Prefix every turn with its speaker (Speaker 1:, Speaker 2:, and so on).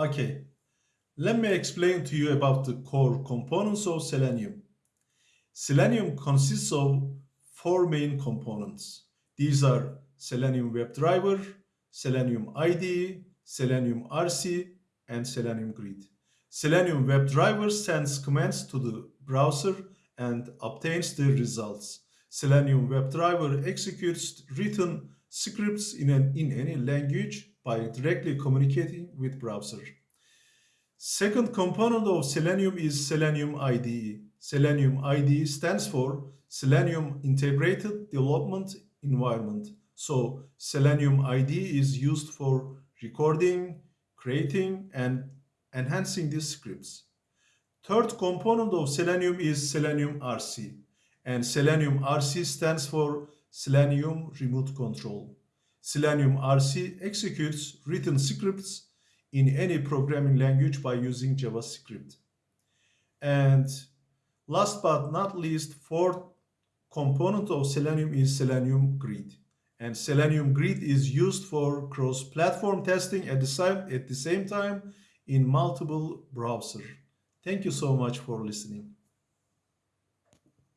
Speaker 1: Okay, let me explain to you about the core components of Selenium. Selenium consists of four main components. These are Selenium WebDriver, Selenium IDE, Selenium RC, and Selenium Grid. Selenium WebDriver sends commands to the browser and obtains the results. Selenium WebDriver executes written scripts in, an, in any language by directly communicating with browser. Second component of Selenium is Selenium IDE. Selenium IDE stands for Selenium Integrated Development Environment. So Selenium IDE is used for recording, creating, and enhancing these scripts. Third component of Selenium is Selenium RC. And Selenium RC stands for Selenium Remote Control. Selenium RC executes written scripts in any programming language by using JavaScript. And last but not least, fourth component of Selenium is Selenium Grid. And Selenium Grid is used for cross-platform testing at the, same, at the same time in multiple browsers. Thank you so much for listening.